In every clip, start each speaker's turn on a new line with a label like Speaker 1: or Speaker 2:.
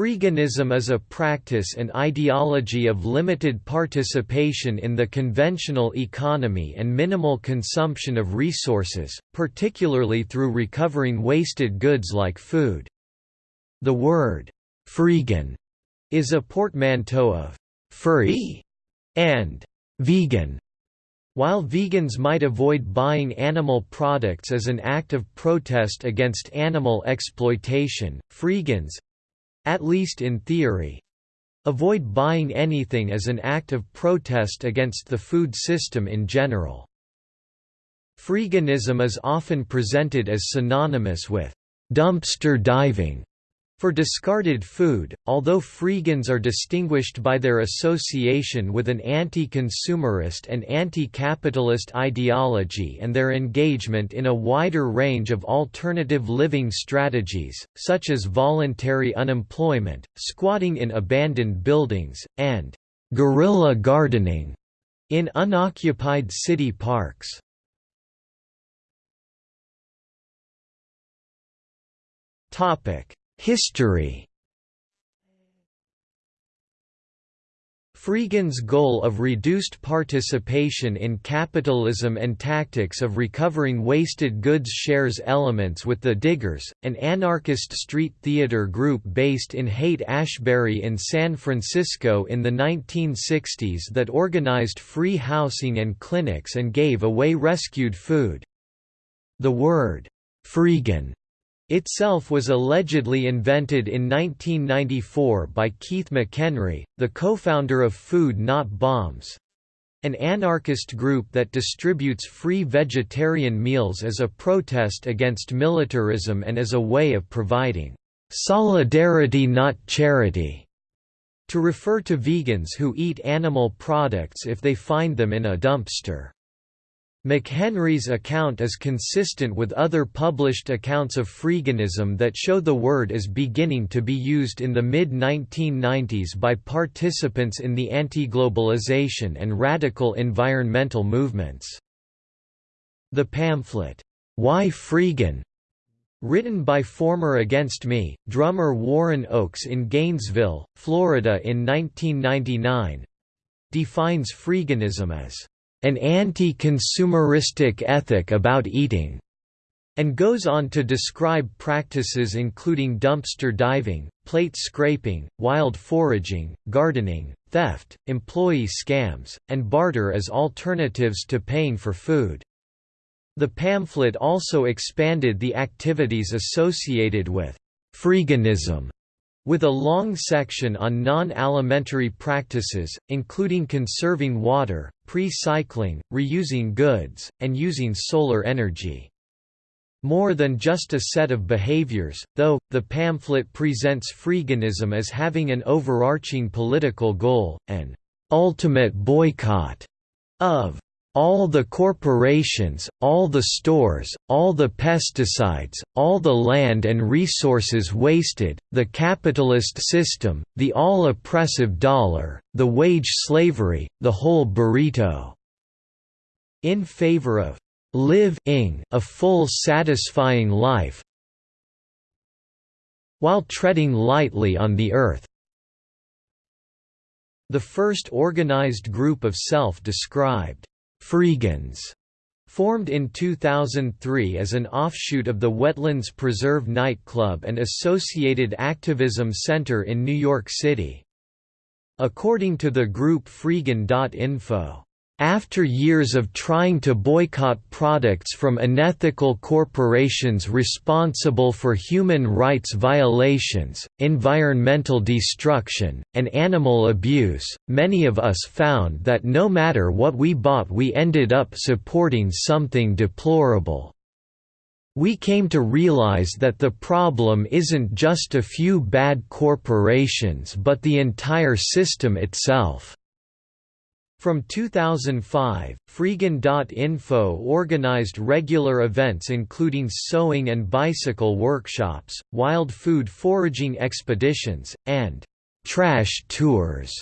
Speaker 1: Freeganism is a practice and ideology of limited participation in the conventional economy and minimal consumption of resources, particularly through recovering wasted goods like food. The word, freegan, is a portmanteau of free and vegan. While vegans might avoid buying animal products as an act of protest against animal exploitation, freegans at least in theory avoid buying anything as an act of protest against the food system in general. Freeganism is often presented as synonymous with dumpster diving for discarded food, although freegans are distinguished by their association with an anti-consumerist and anti-capitalist ideology and their engagement in a wider range of alternative living strategies, such as voluntary unemployment, squatting in abandoned buildings, and guerrilla gardening in unoccupied city parks. Topic History Freegan's goal of reduced participation in capitalism and tactics of recovering wasted goods shares elements with the Diggers, an anarchist street theater group based in Haight-Ashbury in San Francisco in the 1960s that organized free housing and clinics and gave away rescued food. The word, freegan itself was allegedly invented in 1994 by Keith McHenry, the co-founder of Food Not Bombs, an anarchist group that distributes free vegetarian meals as a protest against militarism and as a way of providing solidarity not charity, to refer to vegans who eat animal products if they find them in a dumpster. McHenry's account is consistent with other published accounts of freeganism that show the word is beginning to be used in the mid-1990s by participants in the anti-globalization and radical environmental movements. The pamphlet, Why Freegan? Written by former Against Me, drummer Warren Oakes in Gainesville, Florida in 1999, defines freeganism as an anti-consumeristic ethic about eating, and goes on to describe practices including dumpster diving, plate scraping, wild foraging, gardening, theft, employee scams, and barter as alternatives to paying for food. The pamphlet also expanded the activities associated with freeganism with a long section on non-alimentary practices, including conserving water, pre-cycling, reusing goods, and using solar energy. More than just a set of behaviors, though, the pamphlet presents freeganism as having an overarching political goal, an ultimate boycott of all the corporations, all the stores, all the pesticides, all the land and resources wasted, the capitalist system, the all-oppressive dollar, the wage slavery, the whole burrito." In favor of live-ing a full satisfying life while treading lightly on the earth. The first organized group of self-described Freegans formed in 2003 as an offshoot of the Wetlands Preserve nightclub and associated activism center in New York City. According to the group Freegan.info, after years of trying to boycott products from unethical corporations responsible for human rights violations, environmental destruction, and animal abuse, many of us found that no matter what we bought we ended up supporting something deplorable. We came to realize that the problem isn't just a few bad corporations but the entire system itself. From 2005, Freegan.info organized regular events including sewing and bicycle workshops, wild food foraging expeditions, and trash tours.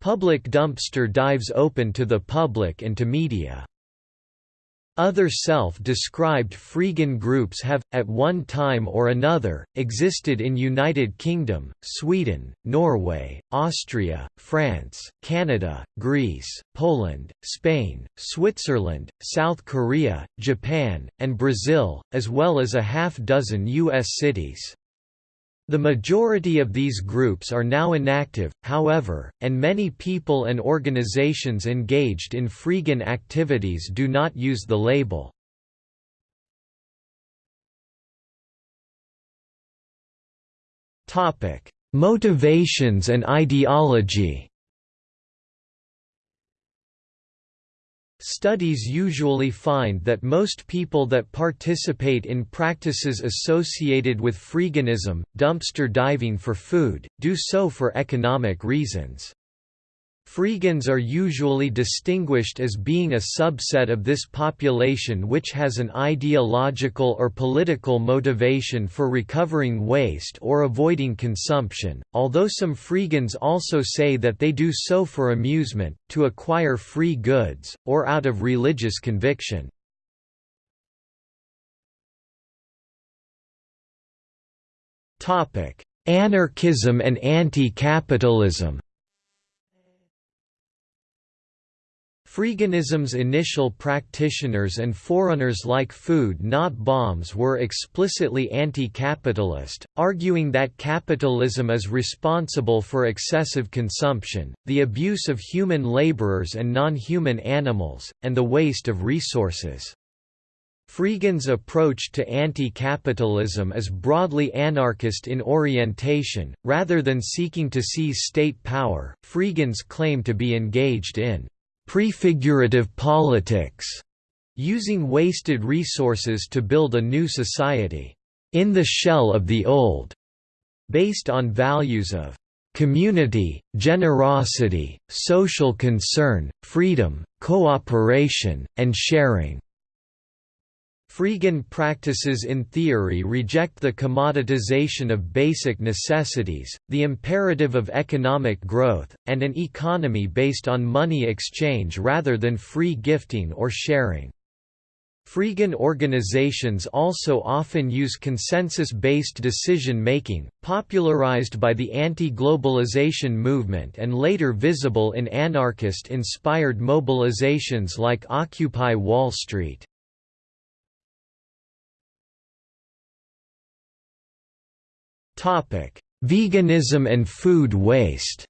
Speaker 1: Public dumpster dives open to the public and to media. Other self-described Freegan groups have, at one time or another, existed in United Kingdom, Sweden, Norway, Austria, France, Canada, Greece, Poland, Spain, Switzerland, South Korea, Japan, and Brazil, as well as a half-dozen U.S. cities. The majority of these groups are now inactive, however, and many people and organizations engaged in freegan activities do not use the label. Motivations and ideology Studies usually find that most people that participate in practices associated with freeganism, dumpster diving for food, do so for economic reasons. Freegans are usually distinguished as being a subset of this population which has an ideological or political motivation for recovering waste or avoiding consumption, although some Freegans also say that they do so for amusement, to acquire free goods, or out of religious conviction. Anarchism and anti-capitalism Freeganism's initial practitioners and forerunners like Food Not Bombs were explicitly anti-capitalist, arguing that capitalism is responsible for excessive consumption, the abuse of human laborers and non-human animals, and the waste of resources. Freegan's approach to anti-capitalism is broadly anarchist in orientation, rather than seeking to seize state power. Freegan's claim to be engaged in prefigurative politics, using wasted resources to build a new society, in the shell of the old, based on values of community, generosity, social concern, freedom, cooperation, and sharing. Freegan practices in theory reject the commoditization of basic necessities, the imperative of economic growth, and an economy based on money exchange rather than free gifting or sharing. Freegan organizations also often use consensus-based decision-making, popularized by the anti-globalization movement and later visible in anarchist-inspired mobilizations like Occupy Wall Street. Veganism and food waste.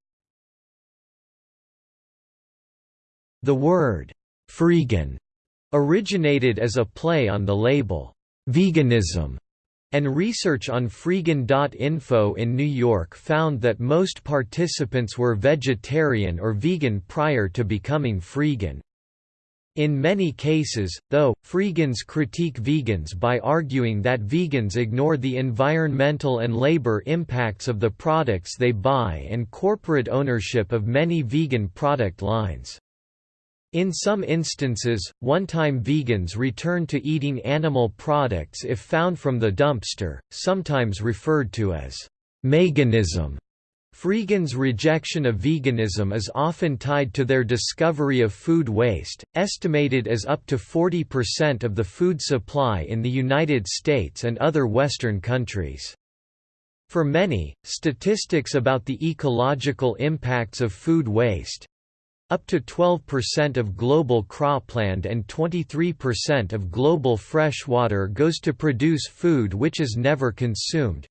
Speaker 1: The word freegan originated as a play on the label veganism, and research on freegan.info in New York found that most participants were vegetarian or vegan prior to becoming freegan. In many cases, though, Freegans critique vegans by arguing that vegans ignore the environmental and labor impacts of the products they buy and corporate ownership of many vegan product lines. In some instances, one-time vegans return to eating animal products if found from the dumpster, sometimes referred to as «meganism». Freegan's rejection of veganism is often tied to their discovery of food waste, estimated as up to 40% of the food supply in the United States and other Western countries. For many, statistics about the ecological impacts of food waste up to 12% of global cropland and 23% of global freshwater goes to produce food which is never consumed,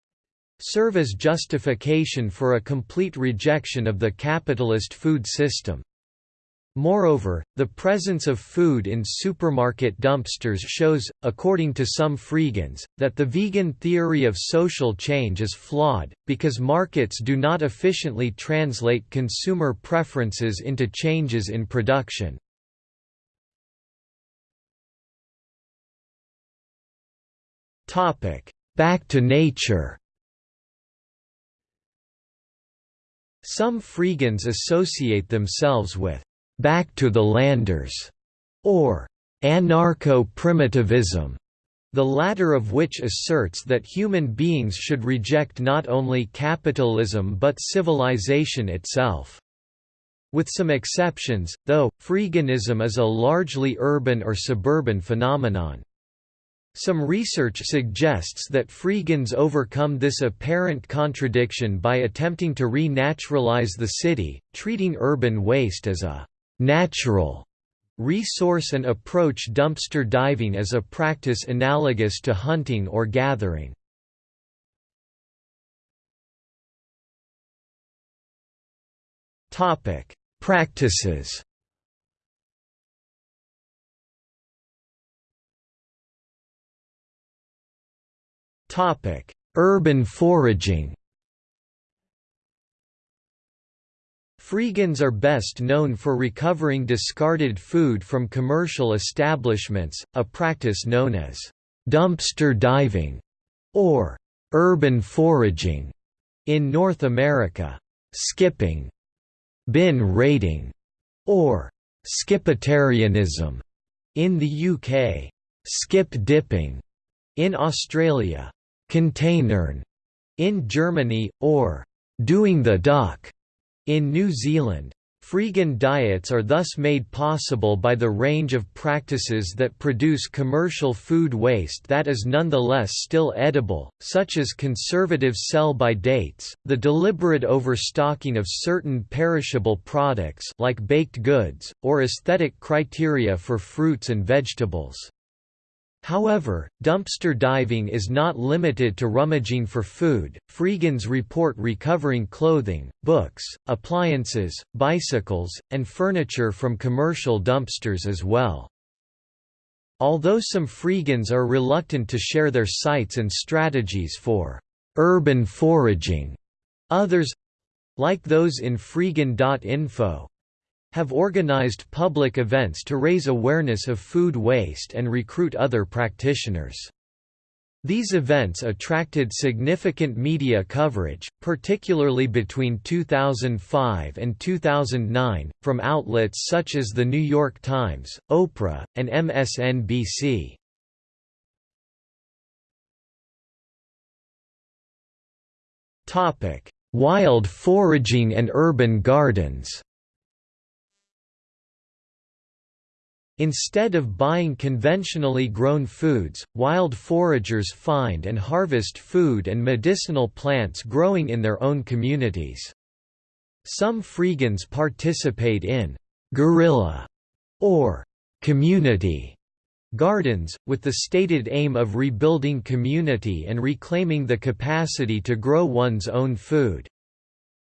Speaker 1: serve as justification for a complete rejection of the capitalist food system. Moreover, the presence of food in supermarket dumpsters shows, according to some Freegans, that the vegan theory of social change is flawed, because markets do not efficiently translate consumer preferences into changes in production. Back to nature Some Freegans associate themselves with «back to the landers» or «anarcho-primitivism», the latter of which asserts that human beings should reject not only capitalism but civilization itself. With some exceptions, though, freeganism is a largely urban or suburban phenomenon. Some research suggests that freegans overcome this apparent contradiction by attempting to re-naturalize the city, treating urban waste as a «natural» resource and approach dumpster diving as a practice analogous to hunting or gathering. Practices Topic: Urban foraging. Freegans are best known for recovering discarded food from commercial establishments, a practice known as dumpster diving or urban foraging in North America. Skipping, bin raiding, or skipitarianism in the UK. Skip dipping in Australia containern in Germany, or doing the duck in New Zealand. Freegan diets are thus made possible by the range of practices that produce commercial food waste that is nonetheless still edible, such as conservative sell-by dates, the deliberate overstocking of certain perishable products like baked goods, or aesthetic criteria for fruits and vegetables. However, dumpster diving is not limited to rummaging for food. Freegans report recovering clothing, books, appliances, bicycles, and furniture from commercial dumpsters as well. Although some Freegans are reluctant to share their sites and strategies for urban foraging, others like those in freegan.info, have organized public events to raise awareness of food waste and recruit other practitioners. These events attracted significant media coverage, particularly between 2005 and 2009, from outlets such as The New York Times, Oprah, and MSNBC. Wild foraging and urban gardens Instead of buying conventionally grown foods, wild foragers find and harvest food and medicinal plants growing in their own communities. Some Freegans participate in guerrilla or community gardens, with the stated aim of rebuilding community and reclaiming the capacity to grow one's own food.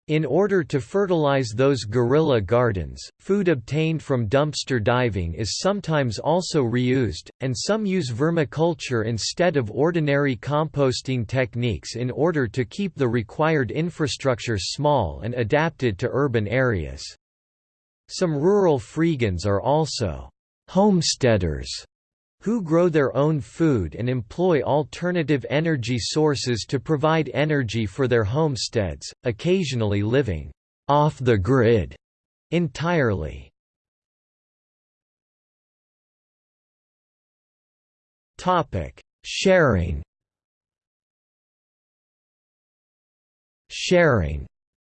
Speaker 1: In order to fertilize those guerrilla gardens, food obtained from dumpster diving is sometimes also reused, and some use vermiculture instead of ordinary composting techniques in order to keep the required infrastructure small and adapted to urban areas. Some rural freegans are also homesteaders who grow their own food and employ alternative energy sources to provide energy for their homesteads, occasionally living off the grid entirely. Topic: Sharing. Sharing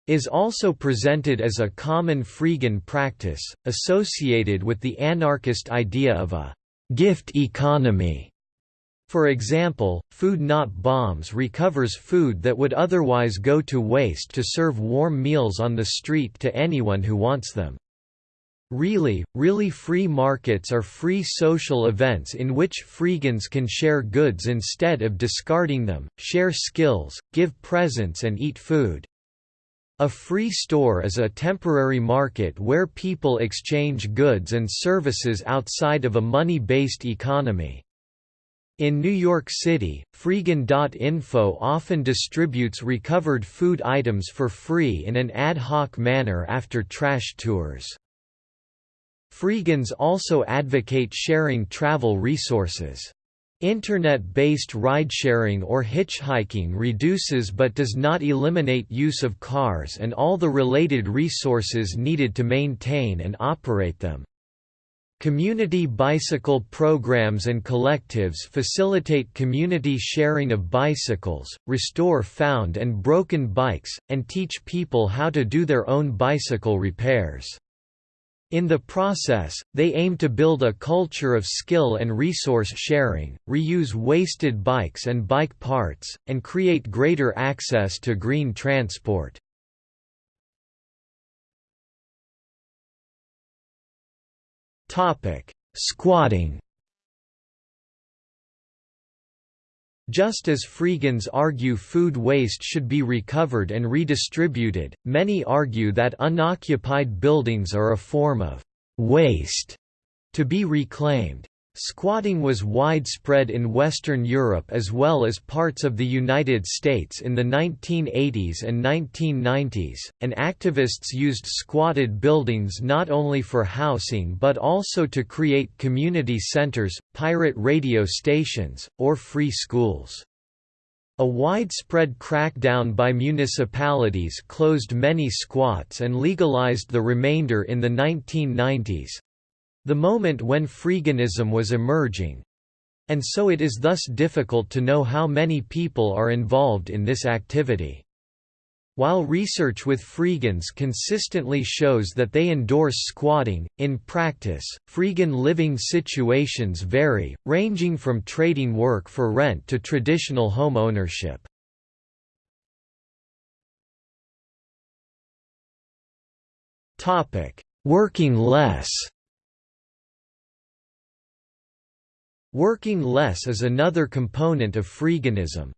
Speaker 1: is also presented as a common freegan practice, associated with the anarchist idea of a gift economy. For example, Food Not Bombs recovers food that would otherwise go to waste to serve warm meals on the street to anyone who wants them. Really, really free markets are free social events in which freegans can share goods instead of discarding them, share skills, give presents and eat food. A free store is a temporary market where people exchange goods and services outside of a money-based economy. In New York City, Freegan.info often distributes recovered food items for free in an ad hoc manner after trash tours. Freegans also advocate sharing travel resources. Internet-based ridesharing or hitchhiking reduces but does not eliminate use of cars and all the related resources needed to maintain and operate them. Community bicycle programs and collectives facilitate community sharing of bicycles, restore found and broken bikes, and teach people how to do their own bicycle repairs. In the process, they aim to build a culture of skill and resource sharing, reuse wasted bikes and bike parts, and create greater access to green transport. Squatting Just as freegans argue food waste should be recovered and redistributed, many argue that unoccupied buildings are a form of waste to be reclaimed. Squatting was widespread in Western Europe as well as parts of the United States in the 1980s and 1990s, and activists used squatted buildings not only for housing but also to create community centers, pirate radio stations, or free schools. A widespread crackdown by municipalities closed many squats and legalized the remainder in the 1990s, the moment when freeganism was emerging and so it is thus difficult to know how many people are involved in this activity. While research with freegans consistently shows that they endorse squatting, in practice, freegan living situations vary, ranging from trading work for rent to traditional home ownership. Working less Working less is another component of freeganism.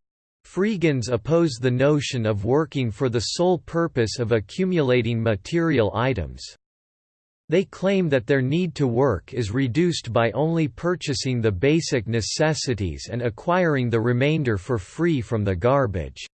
Speaker 1: Freegans oppose the notion of working for the sole purpose of accumulating material items. They claim that their need to work is reduced by only purchasing the basic necessities and acquiring the remainder for free from the garbage.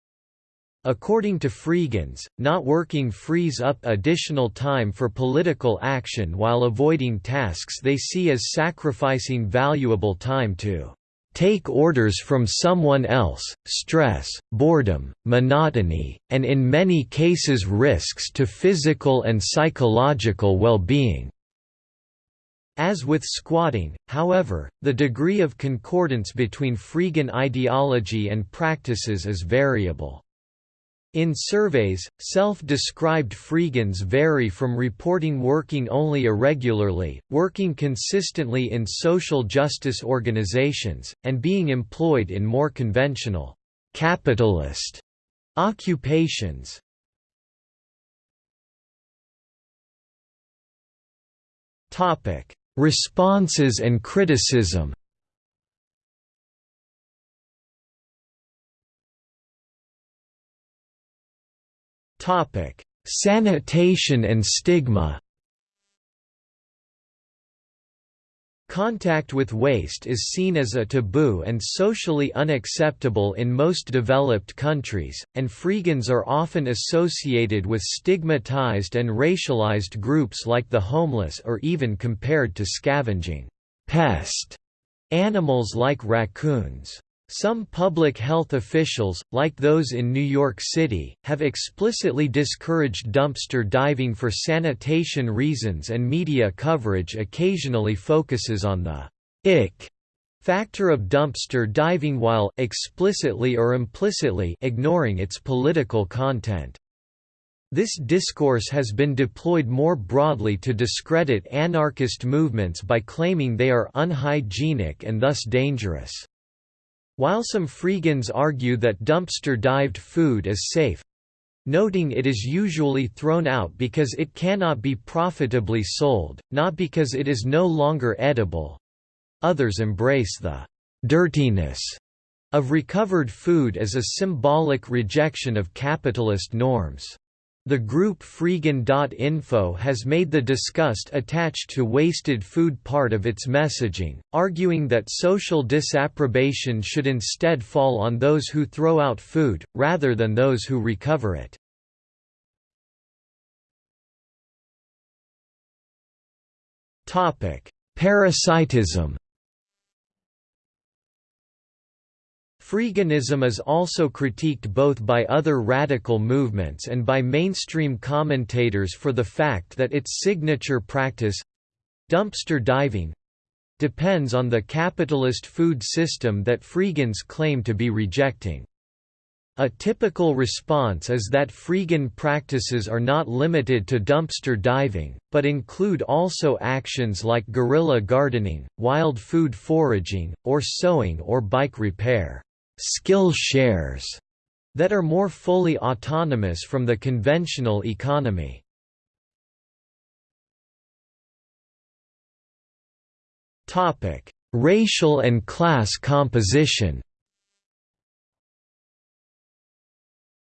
Speaker 1: According to Freegans, not working frees up additional time for political action while avoiding tasks they see as sacrificing valuable time to take orders from someone else, stress, boredom, monotony, and in many cases risks to physical and psychological well-being. As with squatting, however, the degree of concordance between Freegan ideology and practices is variable. In surveys, self-described freegans vary from reporting working only irregularly, working consistently in social justice organizations, and being employed in more conventional, capitalist occupations. Responses and criticism Topic: Sanitation and stigma. Contact with waste is seen as a taboo and socially unacceptable in most developed countries, and freegans are often associated with stigmatized and racialized groups like the homeless or even compared to scavenging pest animals like raccoons. Some public health officials, like those in New York City, have explicitly discouraged dumpster diving for sanitation reasons and media coverage occasionally focuses on the ick factor of dumpster diving while, explicitly or implicitly, ignoring its political content. This discourse has been deployed more broadly to discredit anarchist movements by claiming they are unhygienic and thus dangerous. While some freegans argue that dumpster-dived food is safe, noting it is usually thrown out because it cannot be profitably sold, not because it is no longer edible. Others embrace the dirtiness of recovered food as a symbolic rejection of capitalist norms. The group Freegan.info has made the disgust attached to wasted food part of its messaging, arguing that social disapprobation should instead fall on those who throw out food, rather than those who recover it. Parasitism Freeganism is also critiqued both by other radical movements and by mainstream commentators for the fact that its signature practice dumpster diving depends on the capitalist food system that Freegans claim to be rejecting. A typical response is that freegan practices are not limited to dumpster diving, but include also actions like guerrilla gardening, wild food foraging, or sewing or bike repair skill shares that are more fully autonomous from the conventional economy. Racial and class composition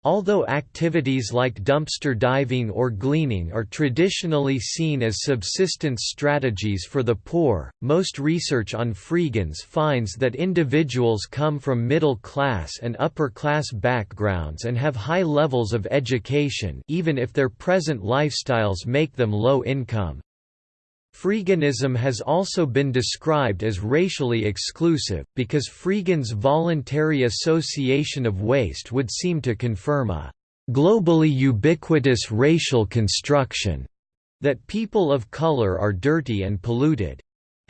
Speaker 1: Although activities like dumpster diving or gleaning are traditionally seen as subsistence strategies for the poor, most research on freegans finds that individuals come from middle class and upper class backgrounds and have high levels of education even if their present lifestyles make them low income. Freeganism has also been described as racially exclusive, because Freegan's voluntary association of waste would seem to confirm a globally ubiquitous racial construction that people of color are dirty and polluted.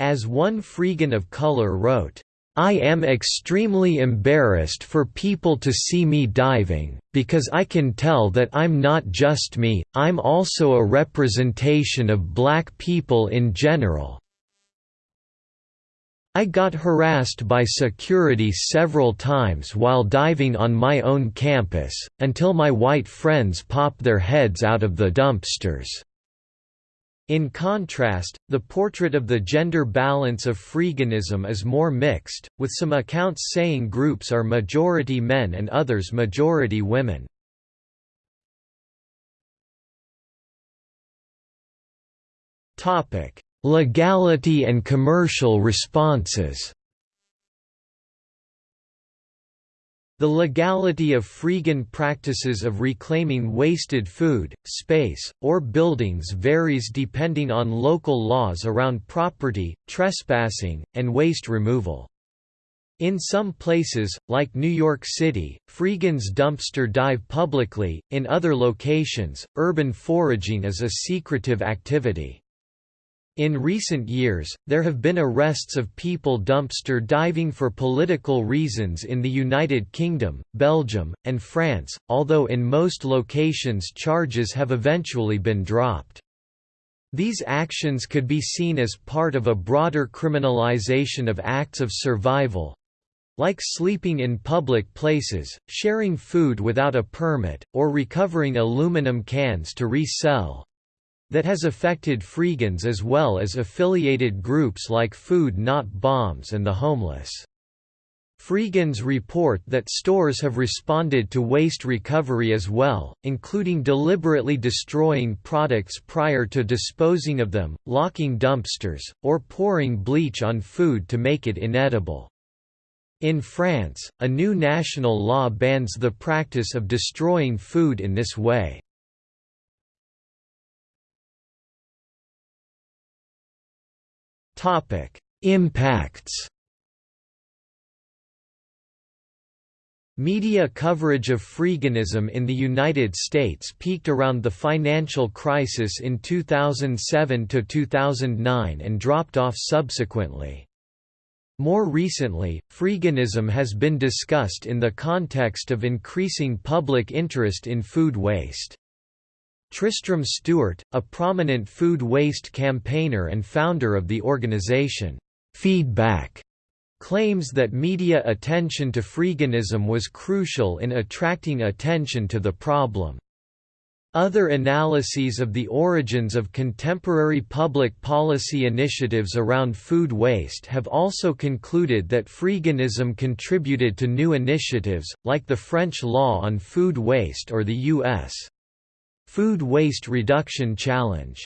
Speaker 1: As one Freegan of color wrote, I am extremely embarrassed for people to see me diving, because I can tell that I'm not just me, I'm also a representation of black people in general. I got harassed by security several times while diving on my own campus, until my white friends popped their heads out of the dumpsters. In contrast, the portrait of the gender balance of freeganism is more mixed, with some accounts saying groups are majority men and others majority women. Legality and commercial responses The legality of freegan practices of reclaiming wasted food, space, or buildings varies depending on local laws around property, trespassing, and waste removal. In some places, like New York City, freegans dumpster dive publicly, in other locations, urban foraging is a secretive activity. In recent years, there have been arrests of people dumpster diving for political reasons in the United Kingdom, Belgium, and France, although in most locations charges have eventually been dropped. These actions could be seen as part of a broader criminalization of acts of survival, like sleeping in public places, sharing food without a permit, or recovering aluminum cans to resell that has affected freegans as well as affiliated groups like Food Not Bombs and the Homeless. Freegans report that stores have responded to waste recovery as well, including deliberately destroying products prior to disposing of them, locking dumpsters, or pouring bleach on food to make it inedible. In France, a new national law bans the practice of destroying food in this way. Topic: Impacts. Media coverage of freeganism in the United States peaked around the financial crisis in 2007–2009 and dropped off subsequently. More recently, freeganism has been discussed in the context of increasing public interest in food waste. Tristram Stuart, a prominent food waste campaigner and founder of the organization, Feedback, claims that media attention to freeganism was crucial in attracting attention to the problem. Other analyses of the origins of contemporary public policy initiatives around food waste have also concluded that freeganism contributed to new initiatives, like the French law on food waste or the U.S. Food Waste Reduction Challenge